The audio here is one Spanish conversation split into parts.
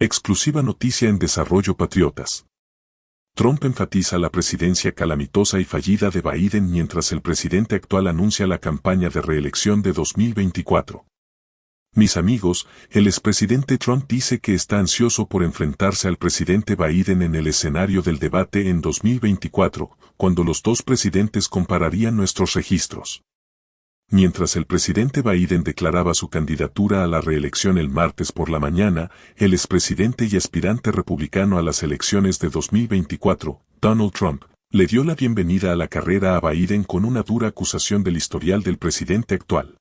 Exclusiva noticia en Desarrollo Patriotas. Trump enfatiza la presidencia calamitosa y fallida de Biden mientras el presidente actual anuncia la campaña de reelección de 2024. Mis amigos, el expresidente Trump dice que está ansioso por enfrentarse al presidente Biden en el escenario del debate en 2024, cuando los dos presidentes compararían nuestros registros. Mientras el presidente Biden declaraba su candidatura a la reelección el martes por la mañana, el expresidente y aspirante republicano a las elecciones de 2024, Donald Trump, le dio la bienvenida a la carrera a Biden con una dura acusación del historial del presidente actual.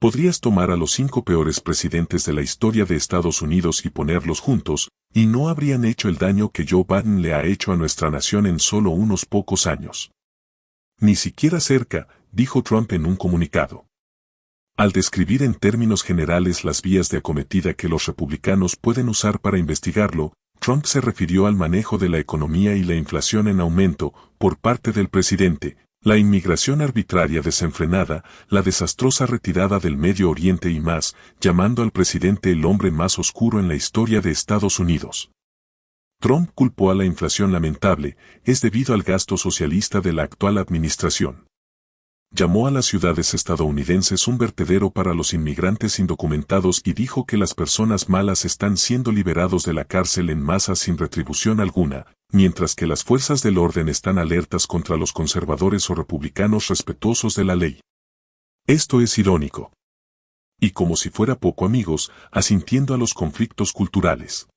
Podrías tomar a los cinco peores presidentes de la historia de Estados Unidos y ponerlos juntos, y no habrían hecho el daño que Joe Biden le ha hecho a nuestra nación en solo unos pocos años. Ni siquiera cerca, dijo Trump en un comunicado. Al describir en términos generales las vías de acometida que los republicanos pueden usar para investigarlo, Trump se refirió al manejo de la economía y la inflación en aumento por parte del presidente, la inmigración arbitraria desenfrenada, la desastrosa retirada del Medio Oriente y más, llamando al presidente el hombre más oscuro en la historia de Estados Unidos. Trump culpó a la inflación lamentable, es debido al gasto socialista de la actual administración. Llamó a las ciudades estadounidenses un vertedero para los inmigrantes indocumentados y dijo que las personas malas están siendo liberados de la cárcel en masa sin retribución alguna, mientras que las fuerzas del orden están alertas contra los conservadores o republicanos respetuosos de la ley. Esto es irónico. Y como si fuera poco amigos, asintiendo a los conflictos culturales.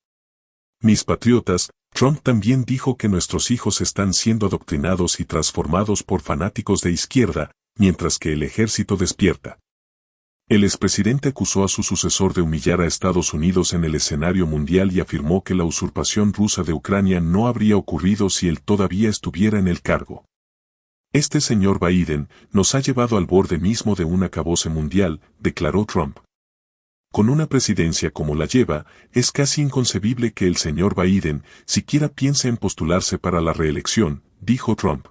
Mis patriotas, Trump también dijo que nuestros hijos están siendo adoctrinados y transformados por fanáticos de izquierda, mientras que el ejército despierta. El expresidente acusó a su sucesor de humillar a Estados Unidos en el escenario mundial y afirmó que la usurpación rusa de Ucrania no habría ocurrido si él todavía estuviera en el cargo. Este señor Biden nos ha llevado al borde mismo de un acabose mundial, declaró Trump. Con una presidencia como la lleva, es casi inconcebible que el señor Biden siquiera piense en postularse para la reelección, dijo Trump.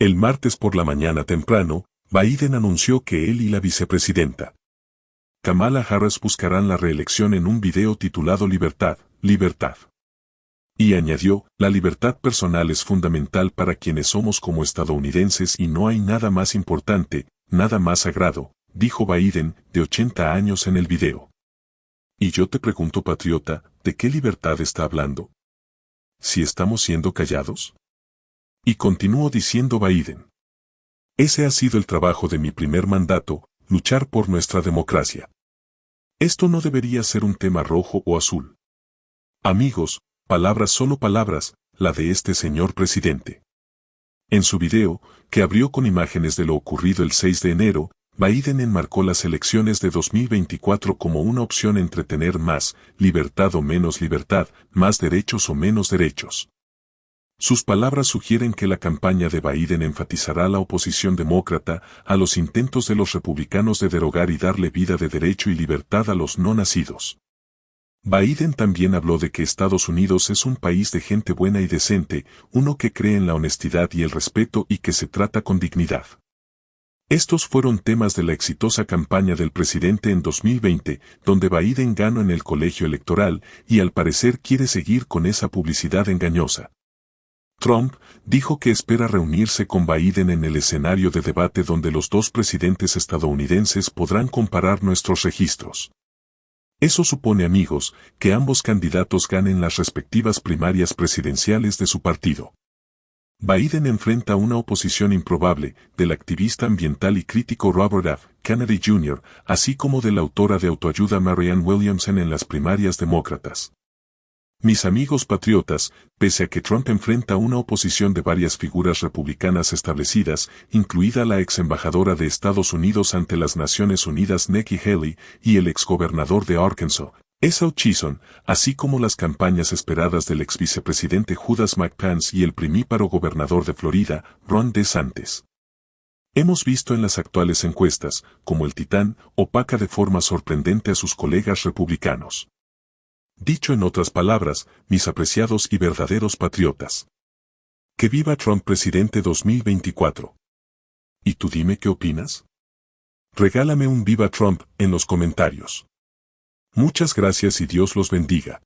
El martes por la mañana temprano, Biden anunció que él y la vicepresidenta Kamala Harris buscarán la reelección en un video titulado Libertad, Libertad. Y añadió, la libertad personal es fundamental para quienes somos como estadounidenses y no hay nada más importante, nada más sagrado, dijo Biden, de 80 años en el video. Y yo te pregunto, patriota, ¿de qué libertad está hablando? ¿Si estamos siendo callados? Y continuó diciendo Biden. Ese ha sido el trabajo de mi primer mandato, luchar por nuestra democracia. Esto no debería ser un tema rojo o azul. Amigos, palabras solo palabras, la de este señor presidente. En su video, que abrió con imágenes de lo ocurrido el 6 de enero, Biden enmarcó las elecciones de 2024 como una opción entre tener más libertad o menos libertad, más derechos o menos derechos. Sus palabras sugieren que la campaña de Biden enfatizará la oposición demócrata a los intentos de los republicanos de derogar y darle vida de derecho y libertad a los no nacidos. Biden también habló de que Estados Unidos es un país de gente buena y decente, uno que cree en la honestidad y el respeto y que se trata con dignidad. Estos fueron temas de la exitosa campaña del presidente en 2020, donde Biden ganó en el colegio electoral y al parecer quiere seguir con esa publicidad engañosa. Trump dijo que espera reunirse con Biden en el escenario de debate donde los dos presidentes estadounidenses podrán comparar nuestros registros. Eso supone, amigos, que ambos candidatos ganen las respectivas primarias presidenciales de su partido. Biden enfrenta una oposición improbable del activista ambiental y crítico Robert F. Kennedy Jr., así como de la autora de autoayuda Marianne Williamson en las primarias demócratas. Mis amigos patriotas, pese a que Trump enfrenta una oposición de varias figuras republicanas establecidas, incluida la ex embajadora de Estados Unidos ante las Naciones Unidas Nikki Haley y el exgobernador de Arkansas, Esau Chisholm, así como las campañas esperadas del ex vicepresidente Judas McPence y el primíparo gobernador de Florida, Ron DeSantis. Hemos visto en las actuales encuestas, como el titán opaca de forma sorprendente a sus colegas republicanos. Dicho en otras palabras, mis apreciados y verdaderos patriotas. Que viva Trump presidente 2024. ¿Y tú dime qué opinas? Regálame un viva Trump en los comentarios. Muchas gracias y Dios los bendiga.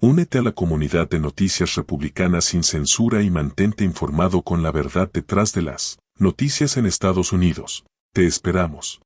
Únete a la comunidad de noticias republicanas sin censura y mantente informado con la verdad detrás de las noticias en Estados Unidos. Te esperamos.